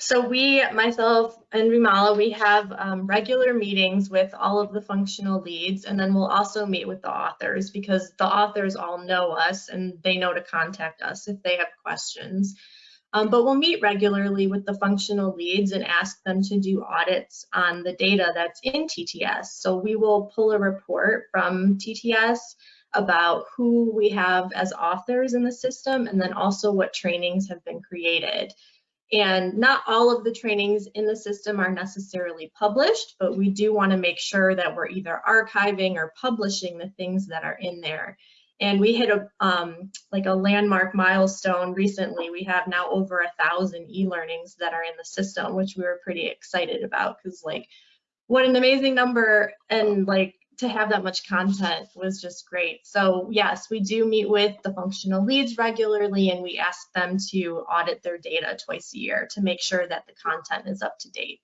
So we, myself and Rimala, we have um, regular meetings with all of the functional leads, and then we'll also meet with the authors because the authors all know us and they know to contact us if they have questions. Um, but we'll meet regularly with the functional leads and ask them to do audits on the data that's in TTS. So we will pull a report from TTS about who we have as authors in the system and then also what trainings have been created. And not all of the trainings in the system are necessarily published, but we do want to make sure that we're either archiving or publishing the things that are in there. And we hit a um, like a landmark milestone recently. We have now over a thousand e-learnings that are in the system, which we were pretty excited about because like what an amazing number and like to have that much content was just great. So yes, we do meet with the functional leads regularly and we ask them to audit their data twice a year to make sure that the content is up to date.